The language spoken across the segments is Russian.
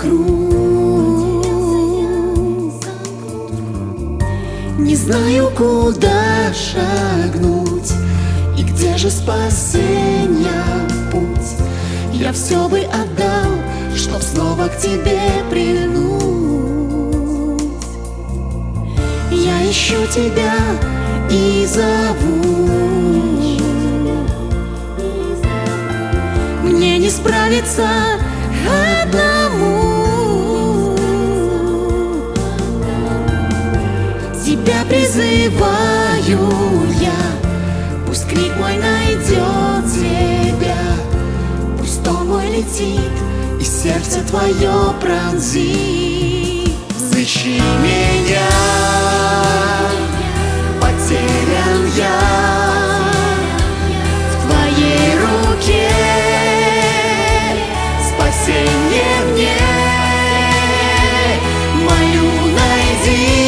замкнут круг. Не знаю, куда шагнуть И где же спасения путь. Я все бы отдал, чтоб снова к тебе прильнуть. Я ищу тебя и зову. Мне не справиться призываю я. Пусть крик мой найдет тебя. Пусть стон мой летит и сердце твое пронзит. Взыщи меня. Потерян я. В твоей руке Спасение мне. Молю, найди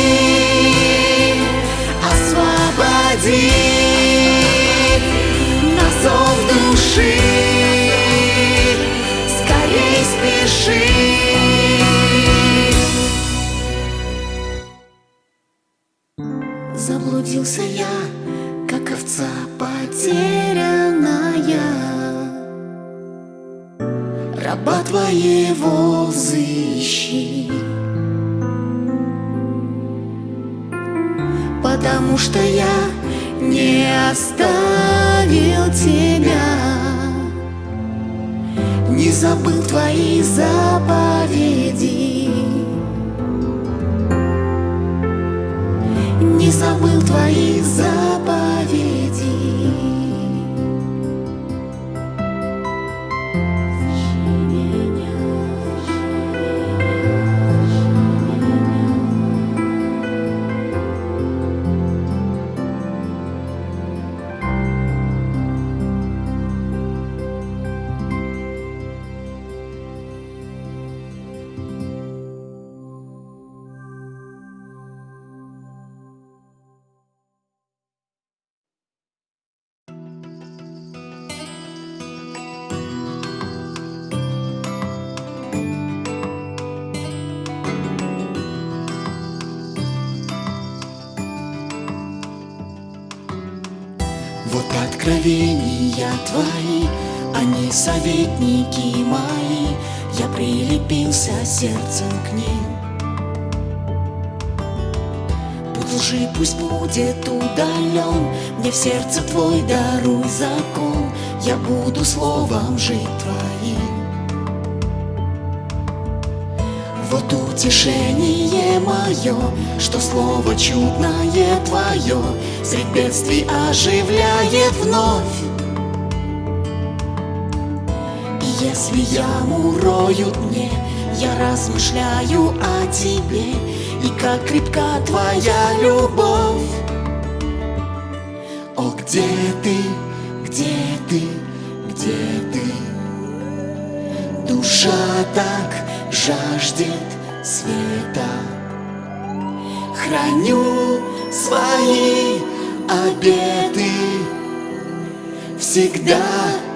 Заблудился я, как овца потерянная. Раба твоего взыщи. Потому что я не оставил тебя Не забыл твои заповеди не забыл твои заповеди. Откровения твои, они советники мои, я прилепился сердцем к ним. Путь лжи пусть будет удален, мне в сердце твой даруй закон, я буду словом жить твоим. Вот утешение мое, что слово чудное твое Средь бедствий оживляет вновь. И Если яму роют мне, я размышляю о тебе И как крепка твоя любовь О, где ты, где ты, где ты Душа так жаждет света. Храню свои обеты. Всегда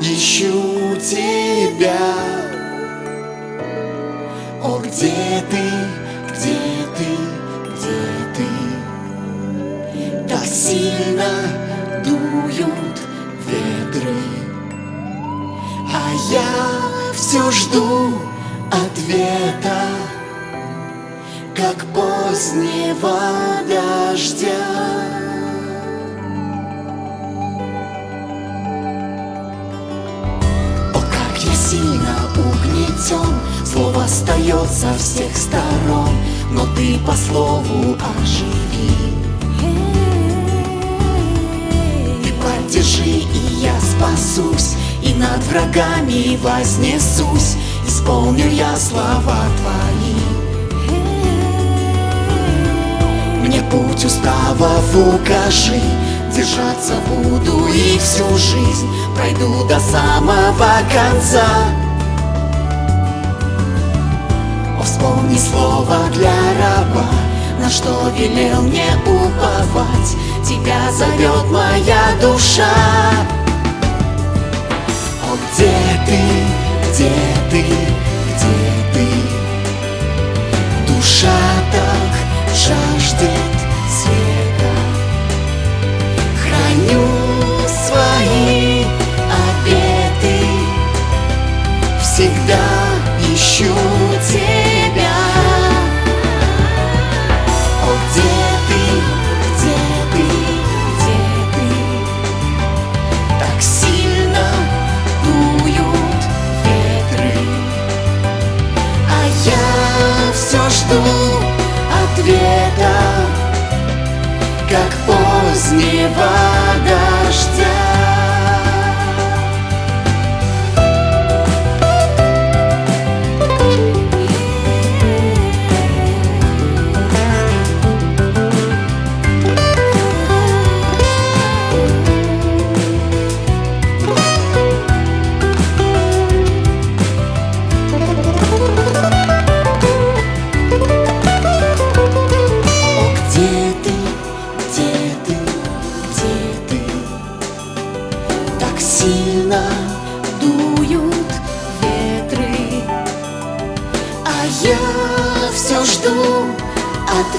ищу тебя. О, где ты, где ты, где ты? Так сильно дуют ветры. А я все жду ответа Как позднего дождя. О, как я сильно угнетен! Слово остается всех сторон Но ты по слову оживи. Ты поддержи, и я спасусь И над врагами вознесусь Исполню я слова твои. Мне путь уставов укажи Держаться буду и всю жизнь Пройду до самого конца. О, вспомни слово для раба На что велел мне уповать. Тебя зовет моя душа. О, где ты, где ты, Душа так жаждет света. Храню свои обеты Всегда ищу ответа Как позднего дождя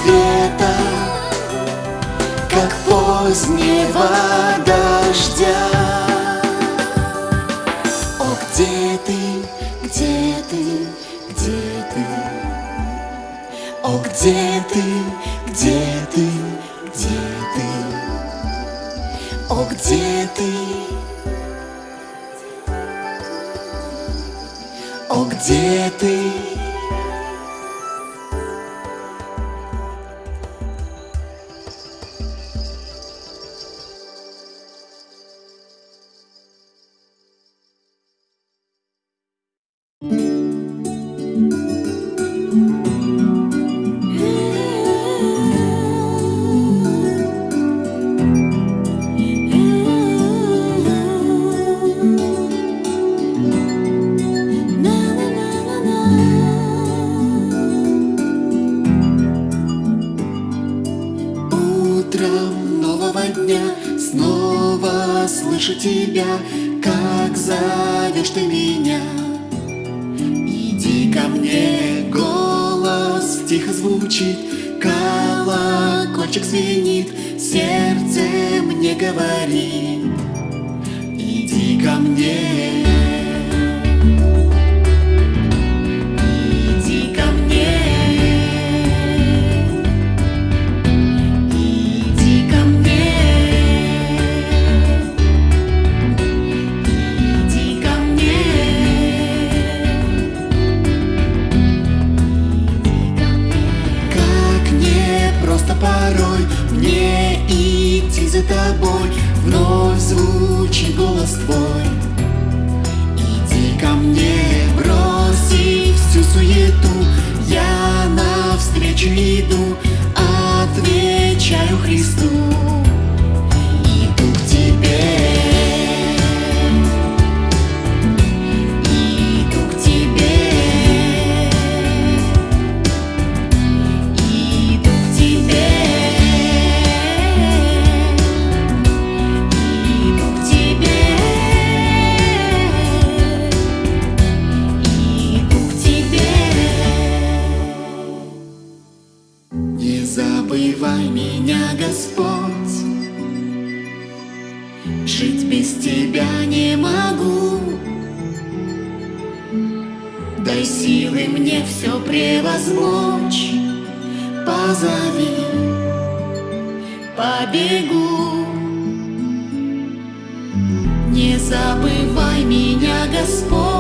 ответа Как позднего дождя тихо звучит, колокольчик звенит, сердце мне говорит. Меня, Господь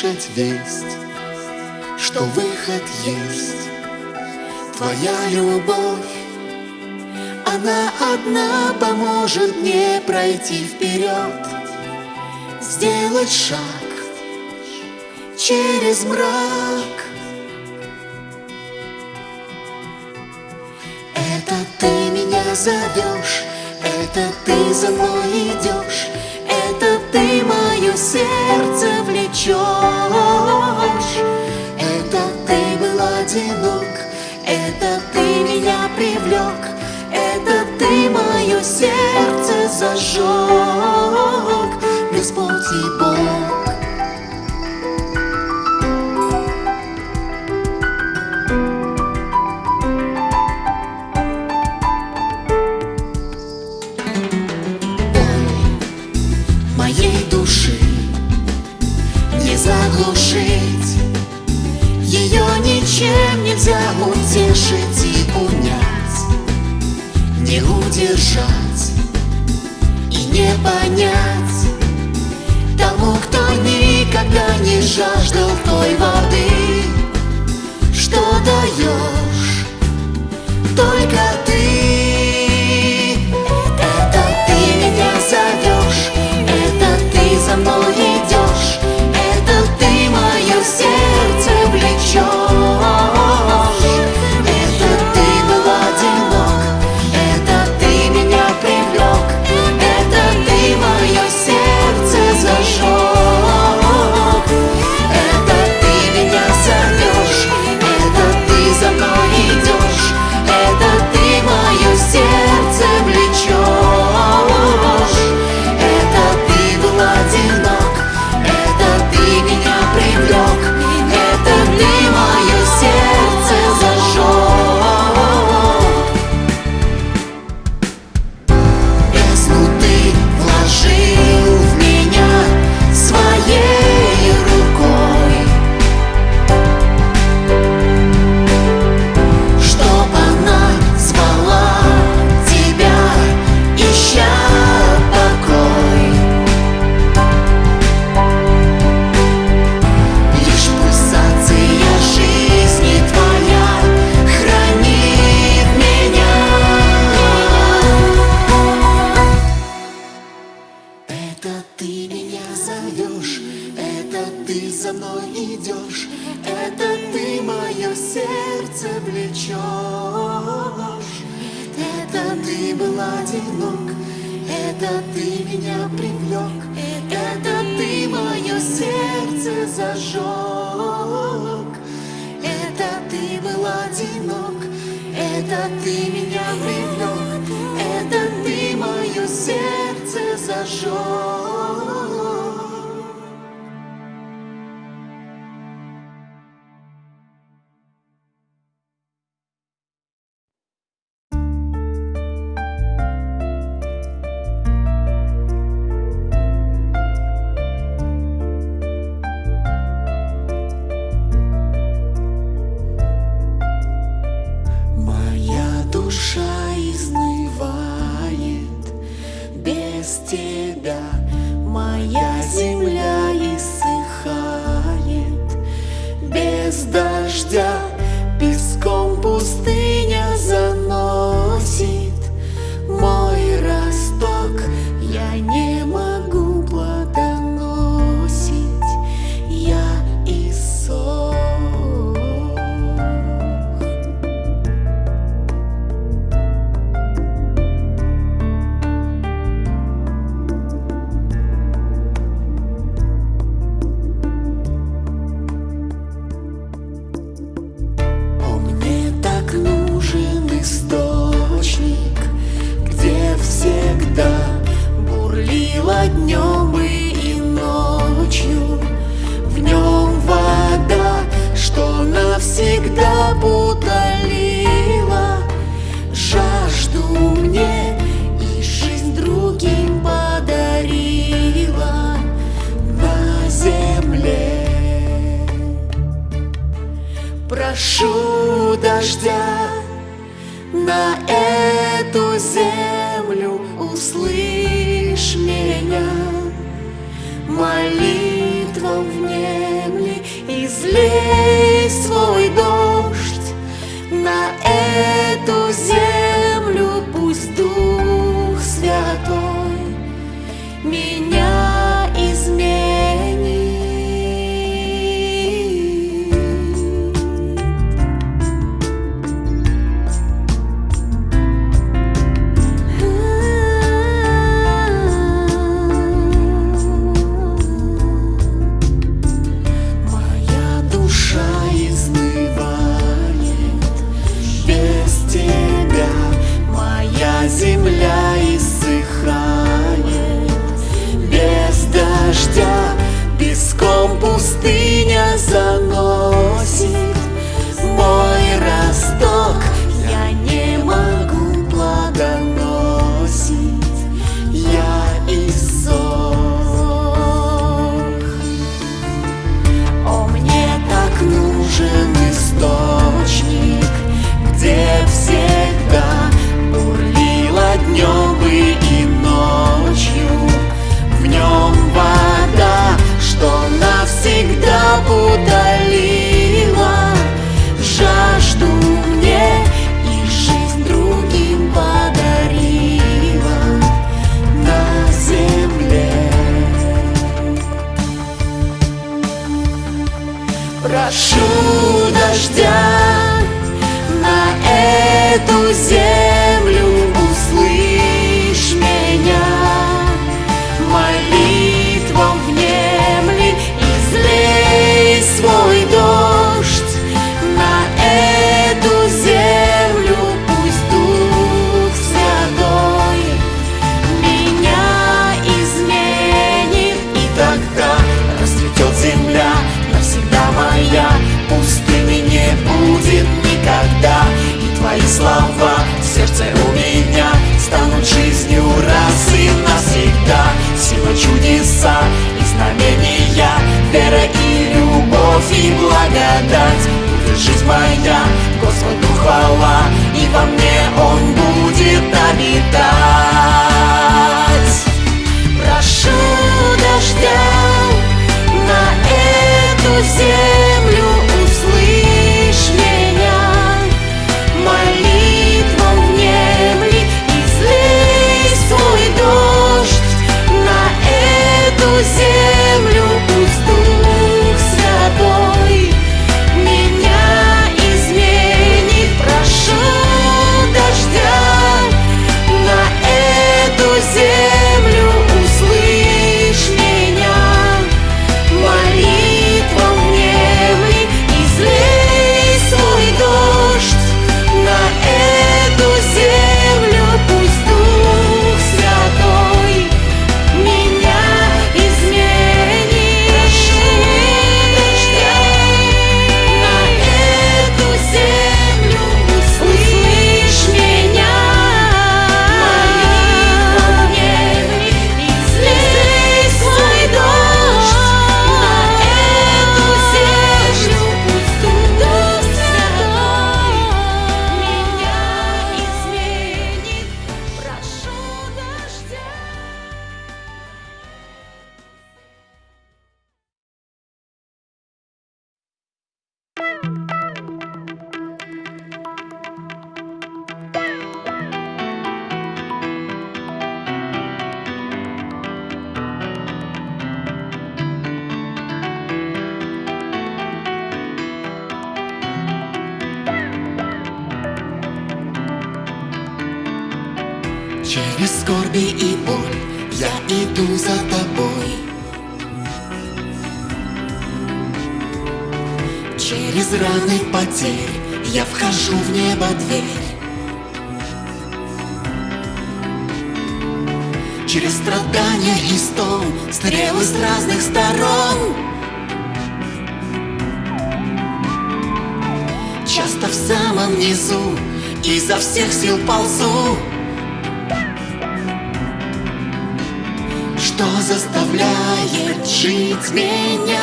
буду слышать весть Что выход есть. Твоя любовь Она одна поможет мне пройти вперед Сделать шаг через мрак. Это ты меня зовешь, это ты за мной идешь, сердце влечешь. Это ты был одинок, это ты меня привлек, это ты мое сердце зажег, Господь и Бог. Нельзя утешить и унять Не удержать и не понять Тому, кто никогда не жаждал той воды Что даешь только ты за мной идешь, это ты мое сердце влечешь. Это ты был одинок, это ты меня привлек, это ты мое сердце зажег. Это ты был одинок, это ты меня привлек, это ты мое сердце зажег. и благодать, будет жизнь моя. сил ползу Что заставляет жить меня.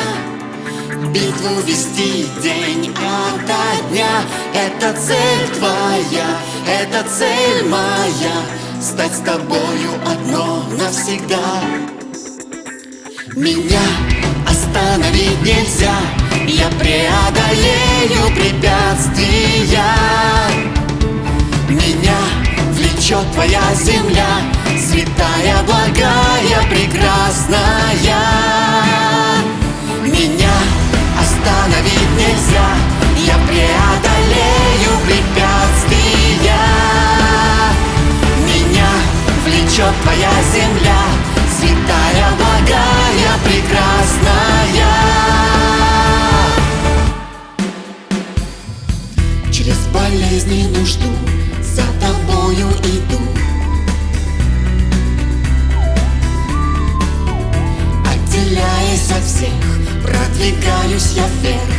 Битву вести день ото дня. Это цель твоя, это цель моя. Стать с тобою одно навсегда. Меня остановить нельзя. Я преодолею препятствия. Меня влечет твоя земля Святая, благая, прекрасная. Меня остановить нельзя Я преодолею препятствия. Меня влечет твоя земля Святая, благая, прекрасная. Через болезни нужду За тобою иду. Отделяясь от всех Продвигаюсь я вверх.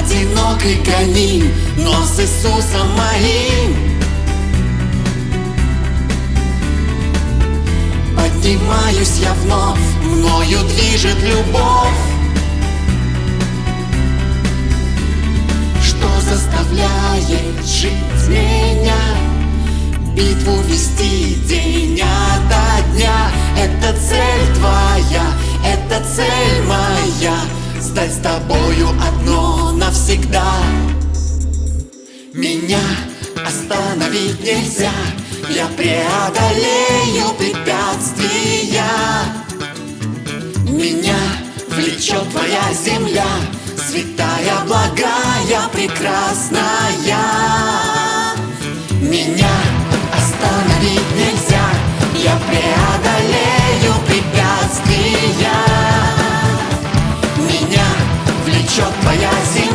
Одинокий гоним Но с Иисусом моим. Поднимаюсь я вновь Мною движет любовь заставляет жить меня. Битву вести день ото дня. Это цель твоя, это цель моя. Стать с тобою одно навсегда. Меня остановить нельзя. Я преодолею препятствия. Меня влечет твоя земля Святая, благая, прекрасная. Меня остановить нельзя. Я преодолею препятствия. Меня влечет твоя земля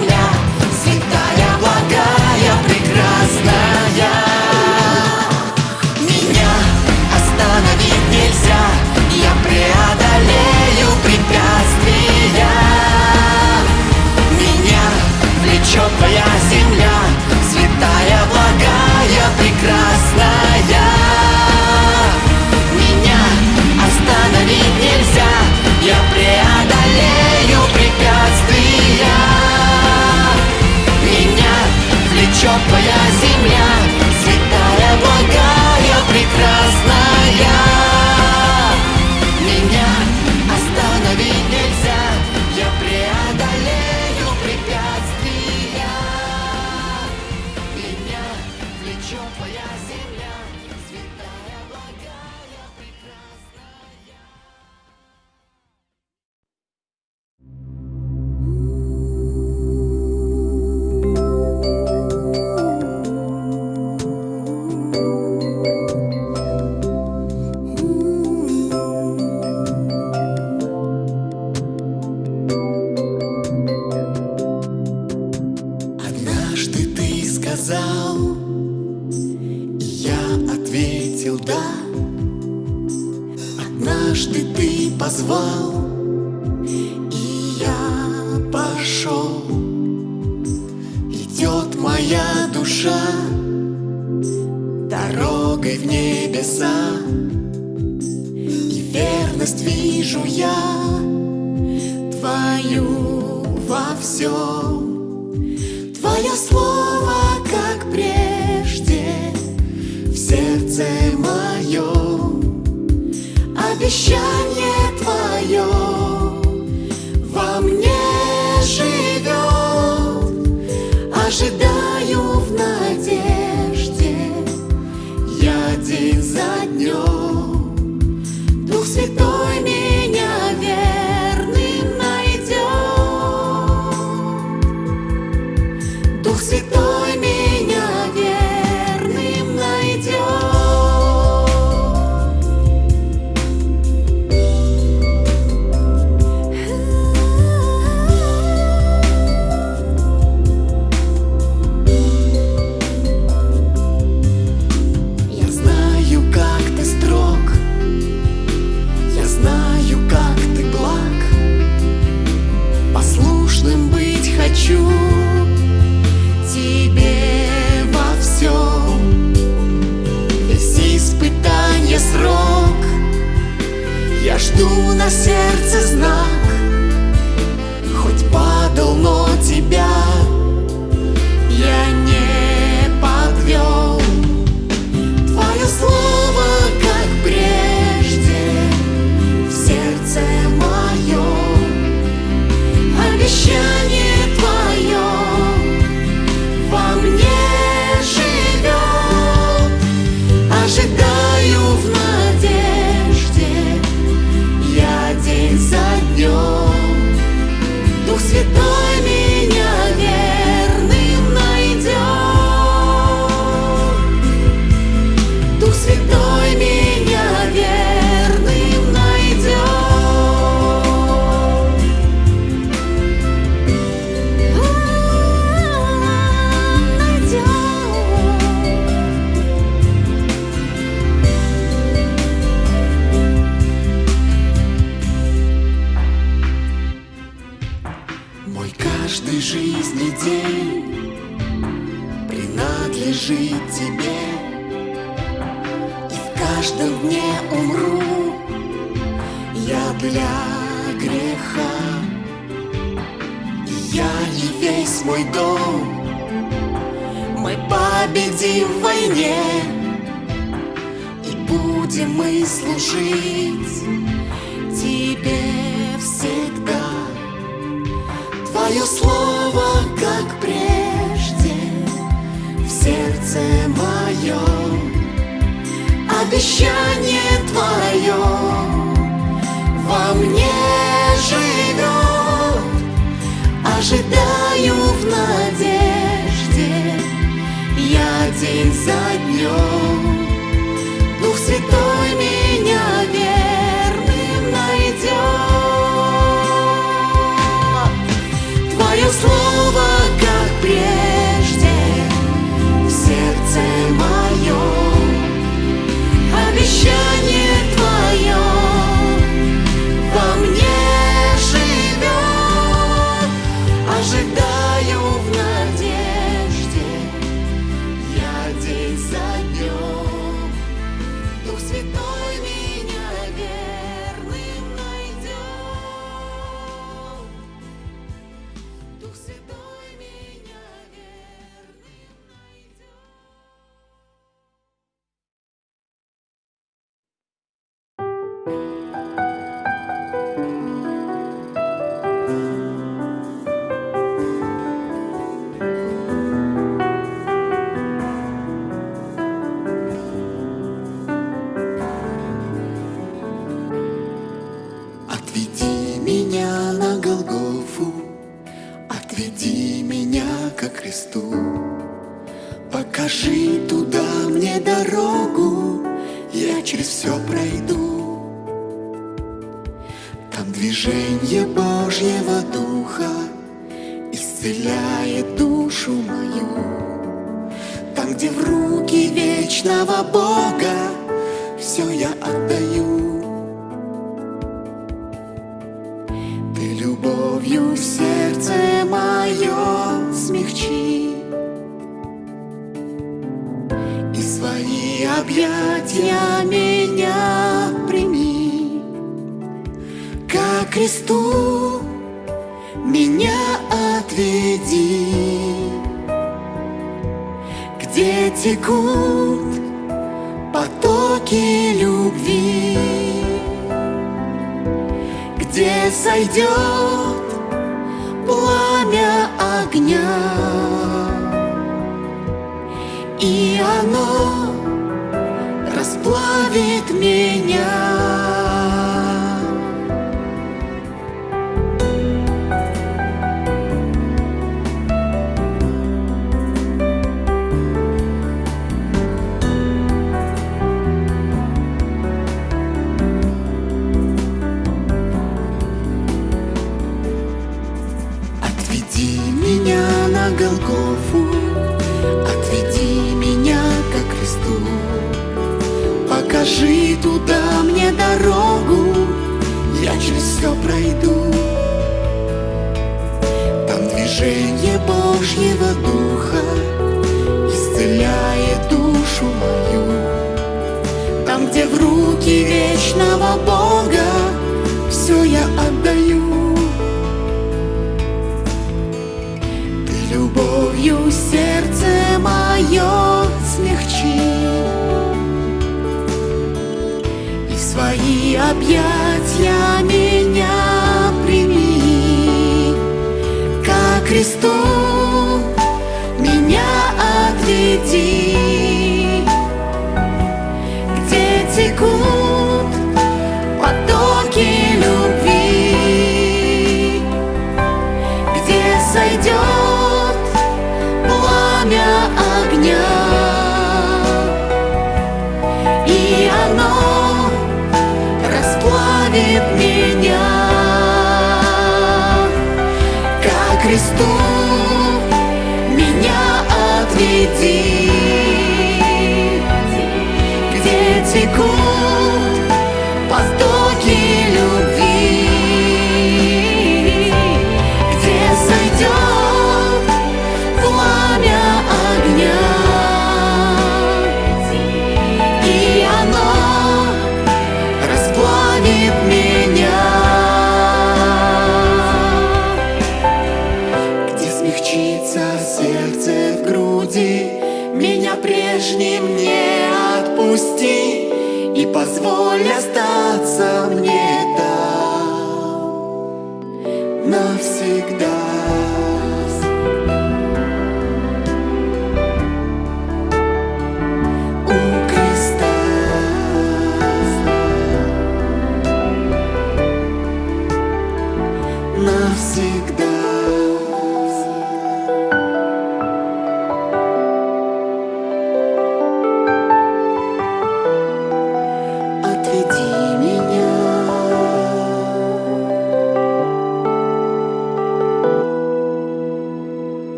обещание Твое во мне живет. Ожидаю в надежде я день за днем. где сойдет пламя огня. И оно расплавит меня. Покажи туда мне дорогу, я через все пройду. Там движение Божьего Духа исцеляет душу мою. Там, где в руки вечного Бога все я отдаю. Ты любовью сердце мое κάποια し Позволь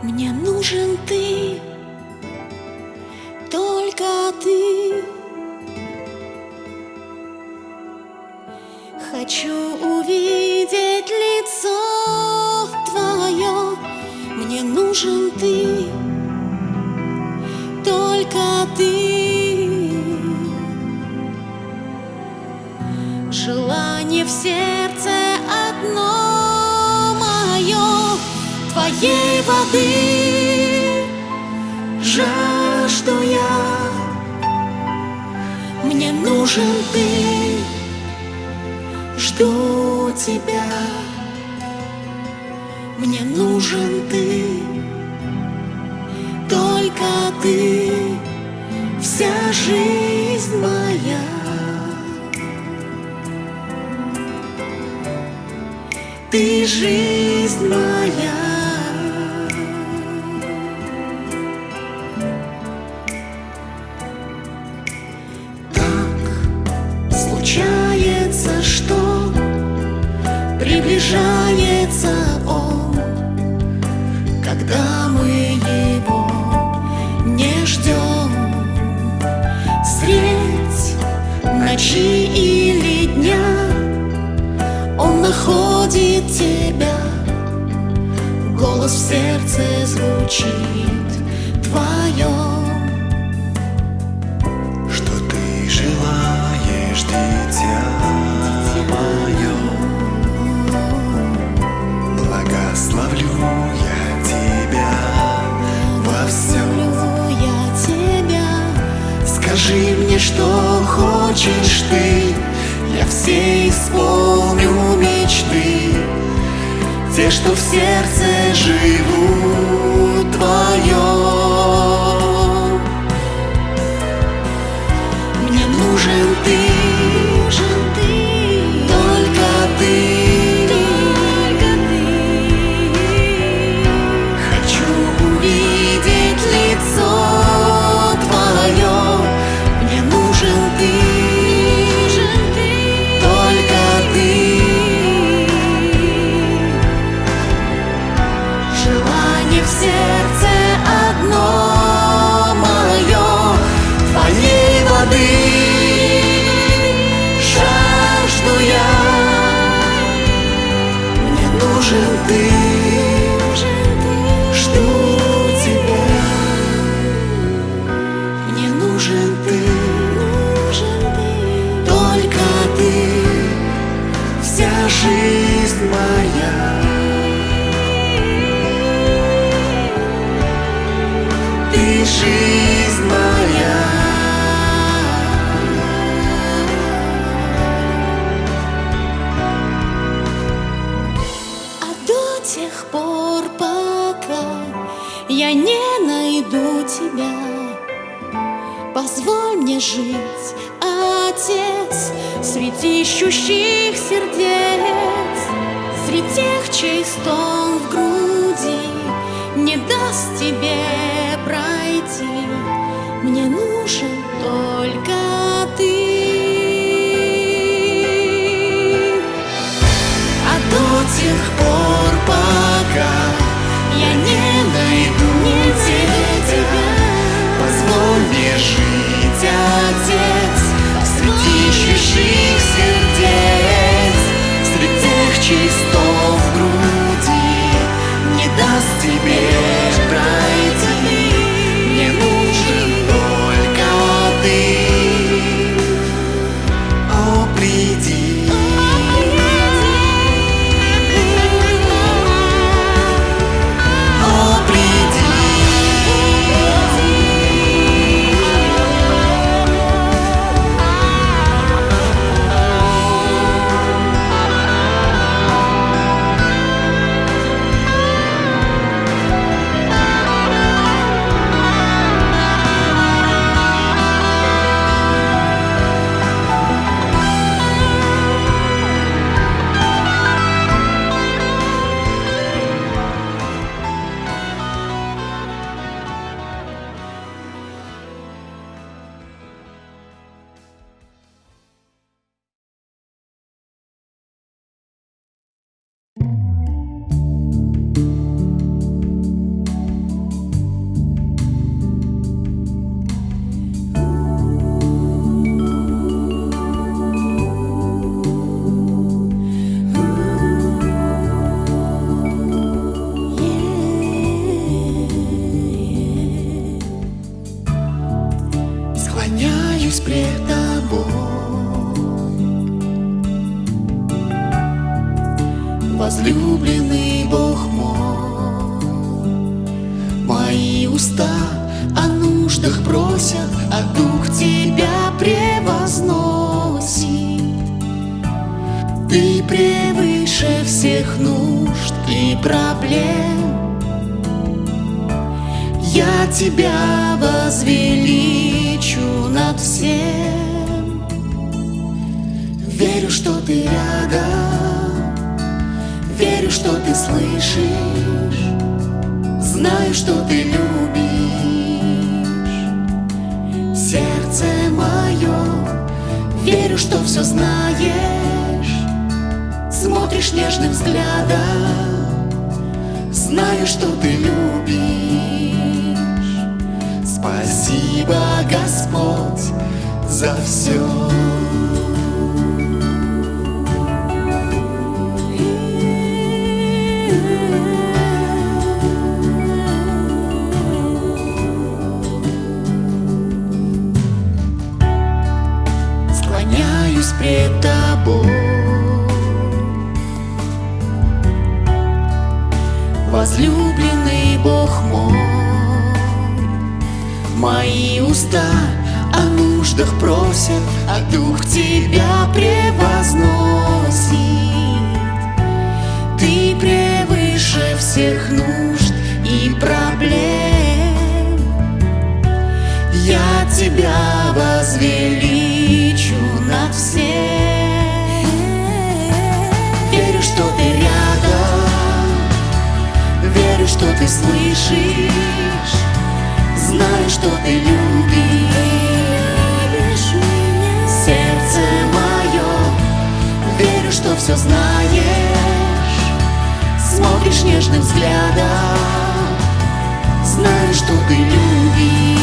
Мне нужен ты, только ты. Хочу Твоей воды. Жажду я. Мне нужен ты. Жду тебя. Мне нужен ты. Только ты. Вся жизнь моя. Ты жизнь моя. Голос в сердце звучит твоем. Что ты желаешь, дитя мое? Благословлю я тебя во всем. Я тебя, Скажи мне, что хочешь ты, я все исполню мечты, те, что в сердце живут твоем. мне нужен ты, Мои уста о нуждах просят, а дух тебя превозносит. Ты превыше всех нужд и проблем. Я тебя возвеличу над всем. Верю, что ты рядом, верю, что ты слышишь, знаю, что ты любишь. Сердце мое, верю, что все знаешь, смотришь нежным взглядом, знаю, что ты любишь.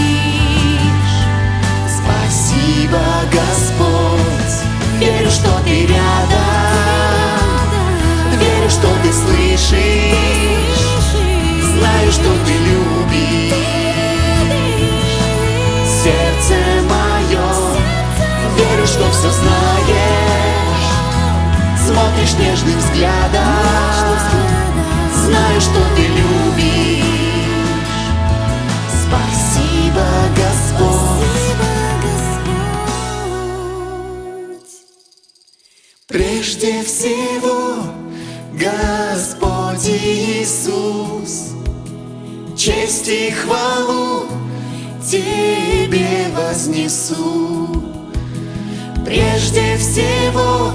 Спасибо, Господь, верю, что ты рядом, верю, что ты слышишь, знаю, что ты любишь. что все знаешь. Смотришь нежным взглядом. Знаю, что ты любишь. Спасибо, Господь. Прежде всего, Господь Иисус. Честь и хвалу Тебе вознесу прежде всего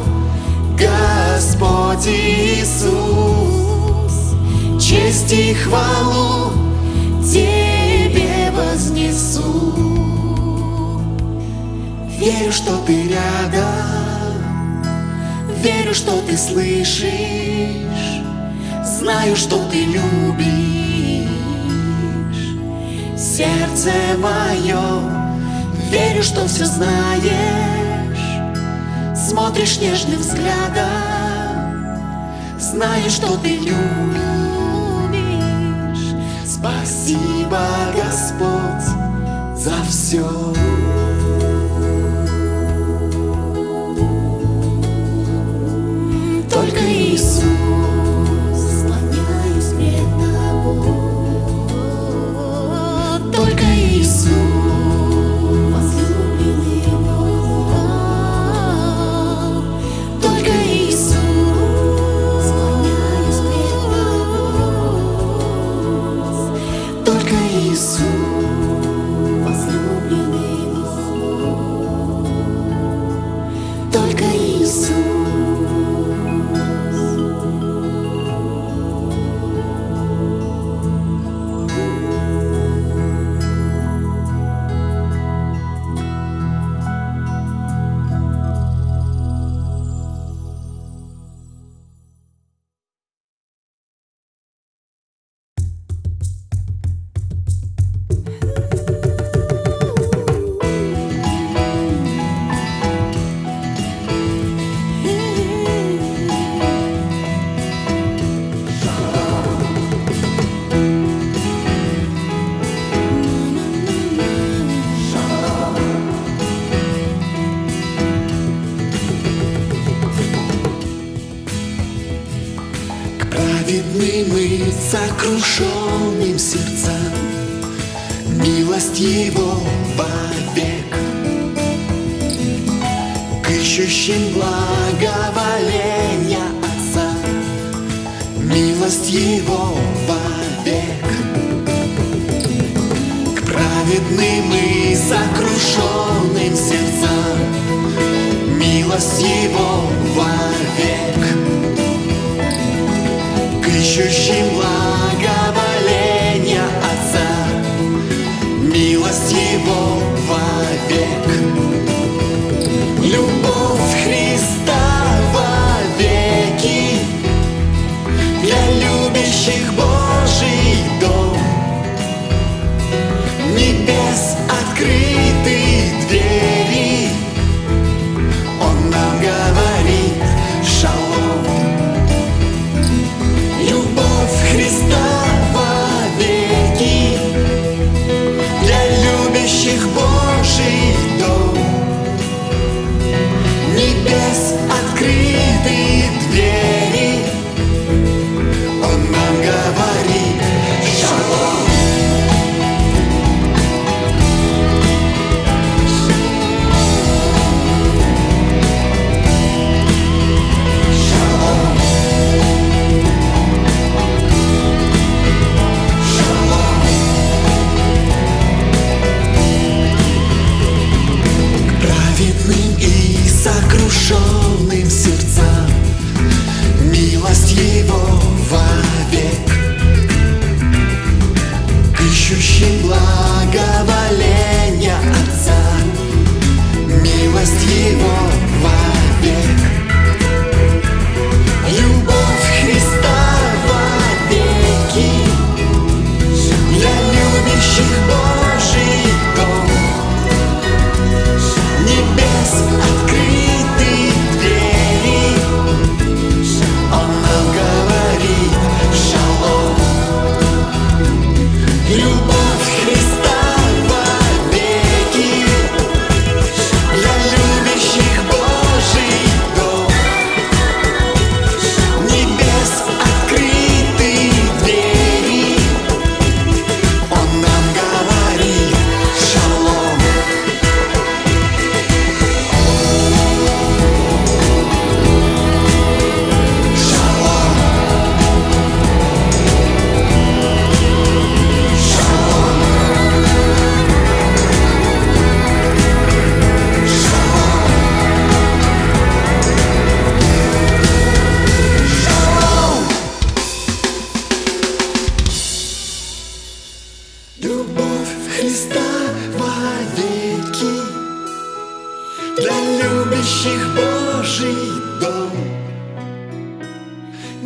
Господь Иисус. Честь и хвалу Тебе вознесу. Верю, что Ты рядом, верю, что Ты слышишь, знаю, что Ты любишь. Сердце мое, верю, что все знаешь смотришь нежным взглядом, Знаю, что ты любишь. Спасибо, Господь, за все.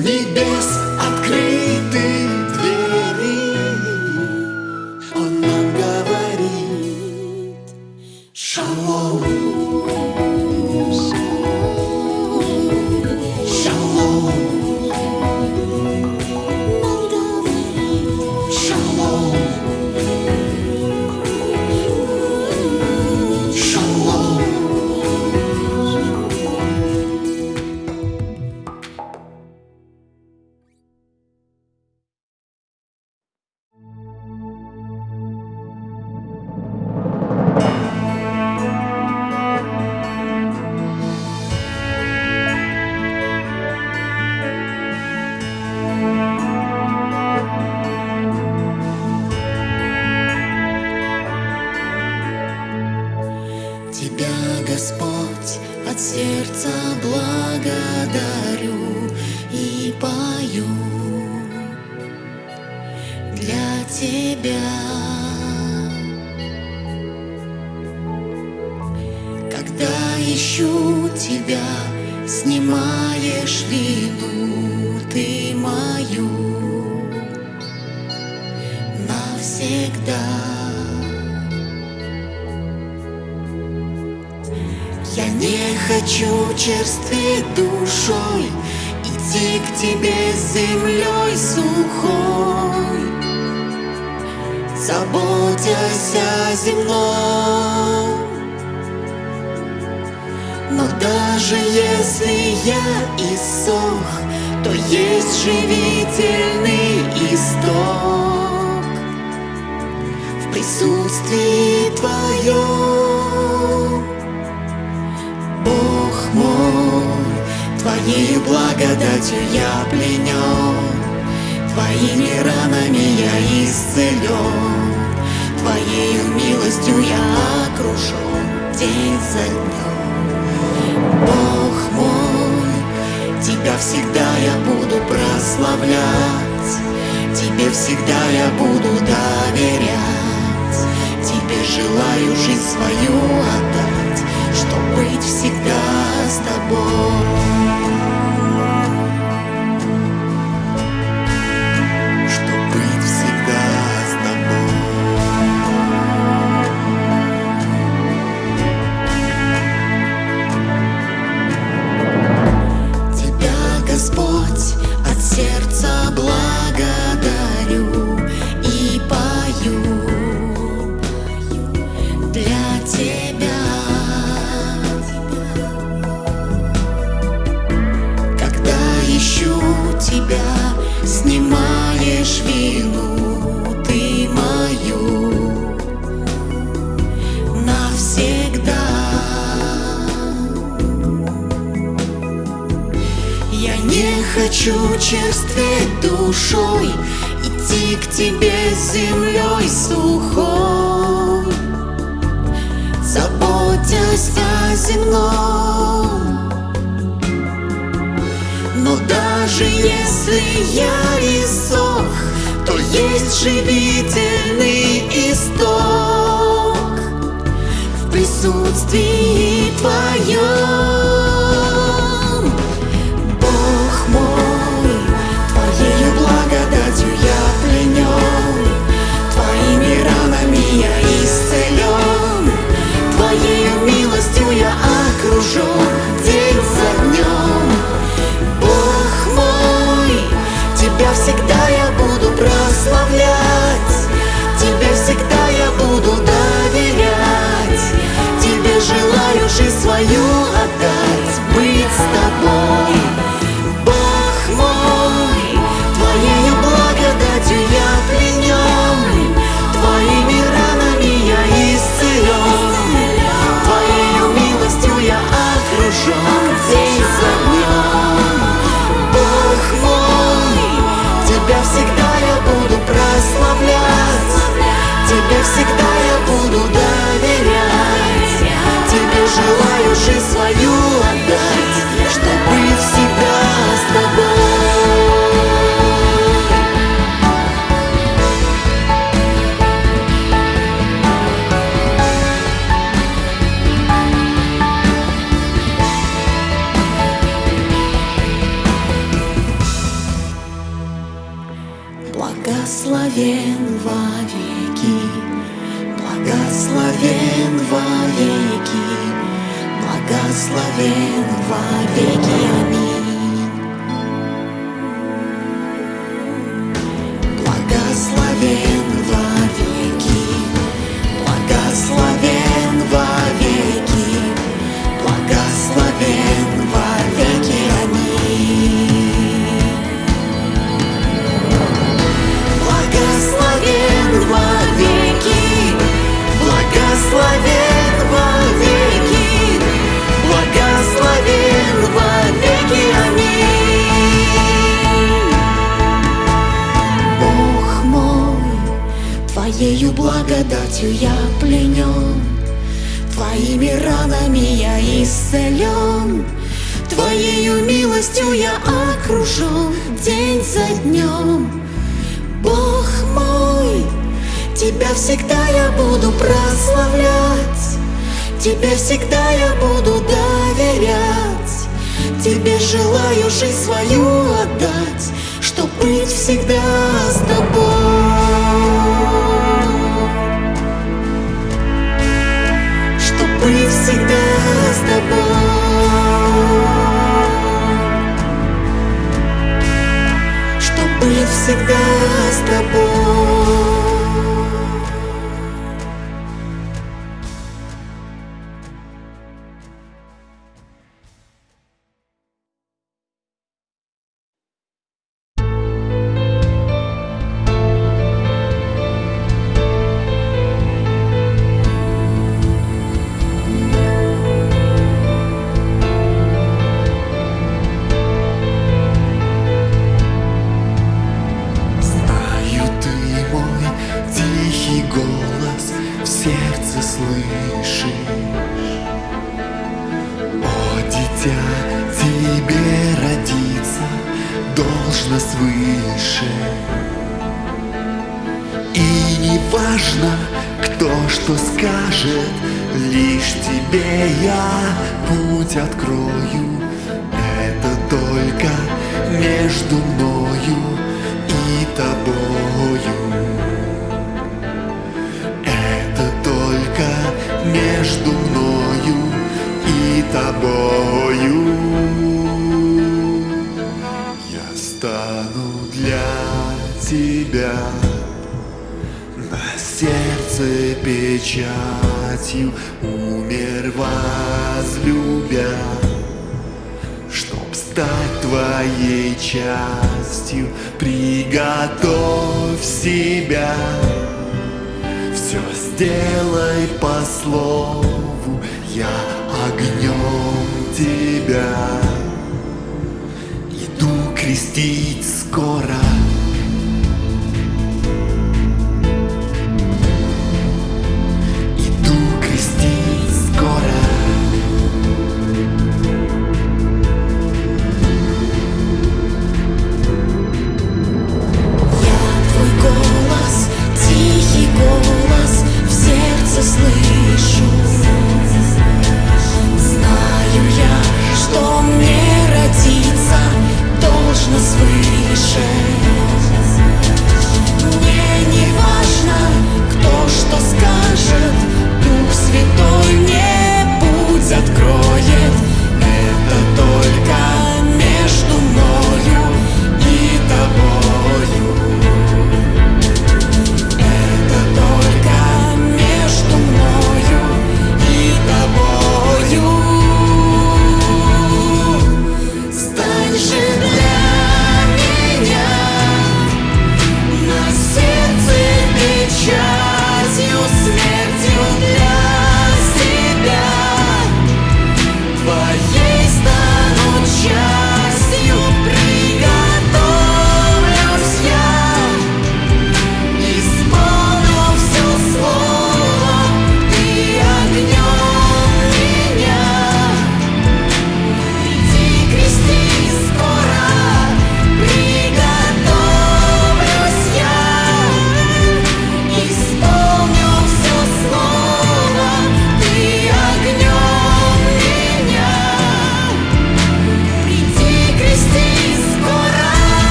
Небес открыты Прославлять, Тебе всегда я буду доверять, Тебе желаю жизнь свою отдать, Чтоб быть всегда с тобой. Хочу черстветь душой Идти к тебе землей сухой. Заботясь о земном. Но даже если я иссох То есть живительный исток В присутствии Твоем я исцелен, Твоею милостью я окружен день за днем. Бог мой, Тебя всегда я буду прославлять, Тебе всегда я буду доверять, Тебе желаю жизнь свою всегда я буду доверять, Тебе желаю жизнь что скажет Лишь тебе я путь открою. Это только между мною и тобою. Это только между мною и тобою. Я стану для тебя сердце печатью Умер возлюбя. Чтоб стать твоей частью Приготовь себя. Все сделай по слову Я огнем тебя. Иду крестить скоро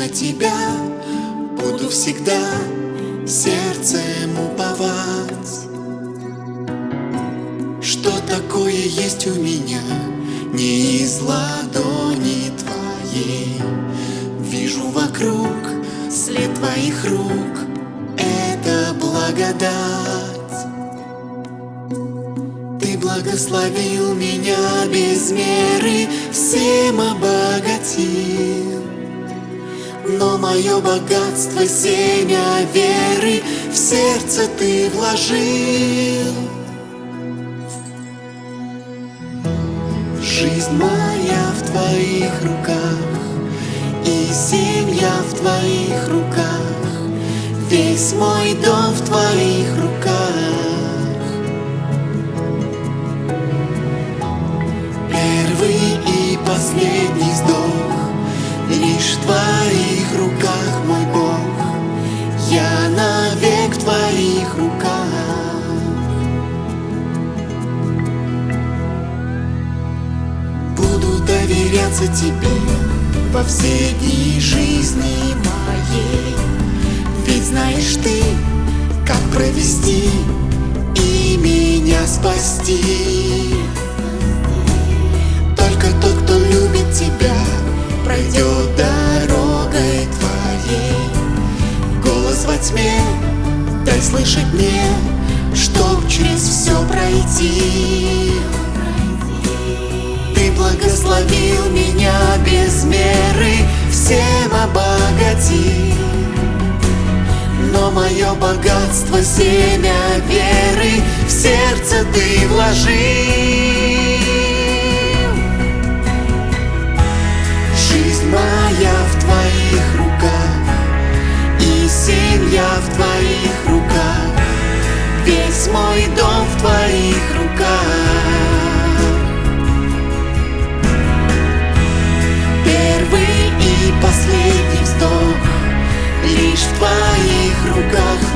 на тебя буду всегда сердцем уповать. Что такое есть у меня, не из ладони твоей. Вижу вокруг след твоих рук, это благодать. Ты благословил меня без меры, всем обогатил. Но мое богатство, семя веры, в сердце ты вложил. Жизнь моя в твоих руках, и семья в твоих руках, весь мой дом в твоих руках. Первый и последний вздох Лишь в твоих руках, мой Бог. Я навек в твоих руках. Буду доверяться тебе Во все дни жизни моей. Ведь знаешь ты, как провести И меня спасти. Только тот, кто любит тебя, пройдет дорогой твоей. Голос во тьме, дай слышать мне, чтоб через все пройти. Ты благословил меня без меры, всем обогатил. Но мое богатство, семя веры, в сердце ты вложил. Моя в твоих руках И семья в твоих руках Весь мой дом в твоих руках. Первый и последний вздох Лишь в твоих руках,